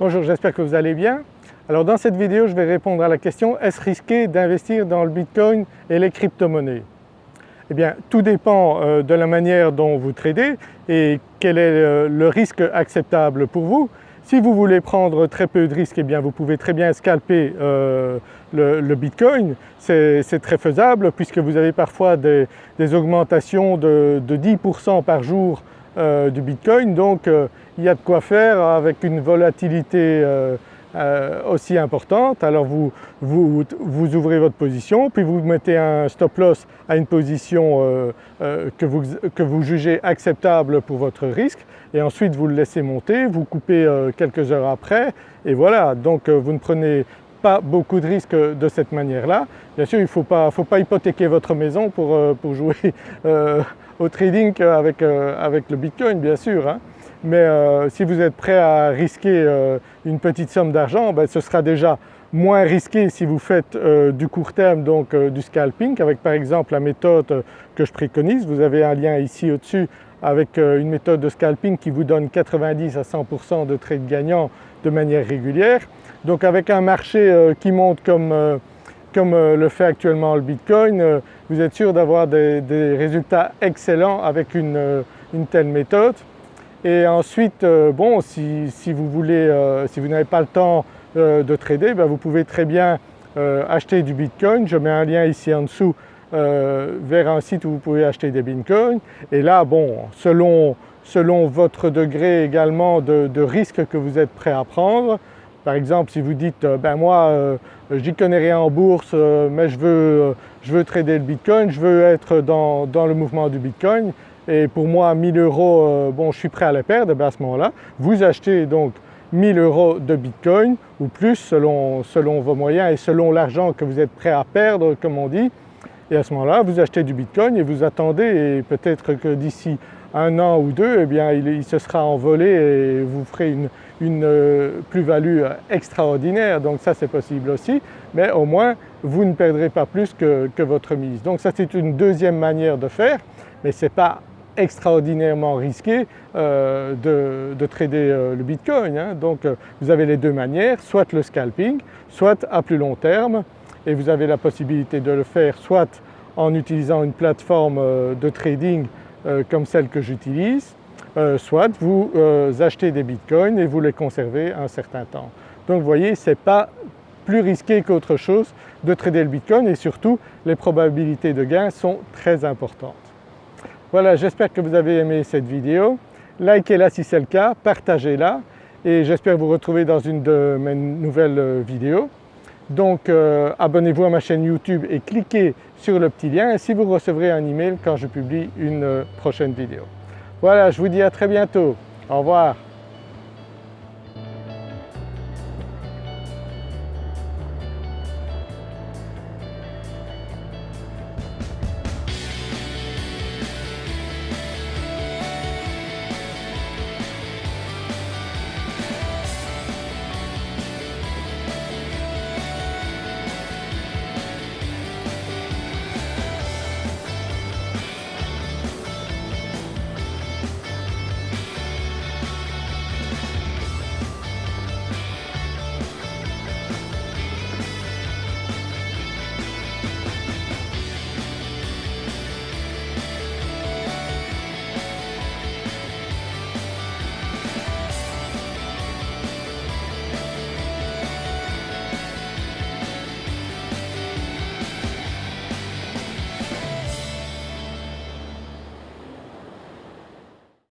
Bonjour, j'espère que vous allez bien. Alors dans cette vidéo je vais répondre à la question est-ce risqué d'investir dans le Bitcoin et les crypto-monnaies? Eh bien tout dépend euh, de la manière dont vous tradez et quel est euh, le risque acceptable pour vous. Si vous voulez prendre très peu de risques, eh bien vous pouvez très bien scalper euh, le, Bitcoin, c'est très faisable puisque vous avez parfois des, augmentations de, 10% par jour euh, du Bitcoin. Donc euh, il y a de quoi faire avec une volatilité aussi importante. Alors vous, vous, ouvrez votre position puis vous mettez un stop loss à une position que vous, que vous jugez acceptable pour votre risque. Et ensuite vous le laissez monter, vous coupez euh, quelques heures après et voilà. Donc euh, vous ne prenez pas beaucoup de risques de cette manière-là. Bien sûr il ne faut pas, hypothéquer votre maison pour, euh, jouer au trading avec, avec le Bitcoin bien sûr. Hein. Mais si vous êtes prêt à risquer une petite somme d'argent, ben, ce sera déjà moins risqué si vous faites du court terme donc du scalping avec par exemple la méthode que je préconise. Vous avez un lien ici au-dessus avec euh, une méthode de scalping qui vous donne 90 à 100% de trades gagnants de manière régulière. Donc avec un marché euh, qui monte comme, euh, comme le fait actuellement le Bitcoin, vous êtes sûr d'avoir des, résultats excellents avec une, telle méthode. Et ensuite, bon, si, vous voulez, si vous n'avez pas le temps de trader, ben, vous pouvez très bien acheter du Bitcoin. Je mets un lien ici en dessous euh, vers un site où vous pouvez acheter des bitcoins et là bon selon, selon votre degré également de, risque que vous êtes prêt à prendre, par exemple si vous dites euh, ben moi euh, j'y connais rien en bourse mais je veux, je veux trader le bitcoin, je veux être dans, dans le mouvement du bitcoin et pour moi 1000 euros bon je suis prêt à les perdre, ben à ce moment-là vous achetez donc 1000 euros de bitcoin ou plus selon, selon vos moyens et selon l'argent que vous êtes prêt à perdre comme on dit et à ce moment-là vous achetez du Bitcoin et vous attendez et peut-être que d'ici un an ou deux eh bien il, se sera envolé et vous ferez une, euh, plus-value extraordinaire donc ça c'est possible aussi mais au moins vous ne perdrez pas plus que, votre mise. Donc ça c'est une deuxième manière de faire mais ce n'est pas extraordinairement risqué euh, de, trader euh, le Bitcoin. Hein. Donc vous avez les deux manières, soit le scalping, soit à plus long terme et vous avez la possibilité de le faire soit en utilisant une plateforme euh, de trading euh, comme celle que j'utilise, euh, soit vous achetez des bitcoins et vous les conservez un certain temps. Donc vous voyez ce n'est pas plus risqué qu'autre chose de trader le bitcoin et surtout les probabilités de gain sont très importantes. Voilà j'espère que vous avez aimé cette vidéo, likez-la si c'est le cas, partagez-la et j'espère vous retrouver dans une de mes nouvelles vidéos. Donc euh, abonnez-vous à ma chaîne YouTube et cliquez sur le petit lien ainsi vous recevrez un email quand je publie une prochaine vidéo. Voilà, je vous dis à très bientôt. Au revoir.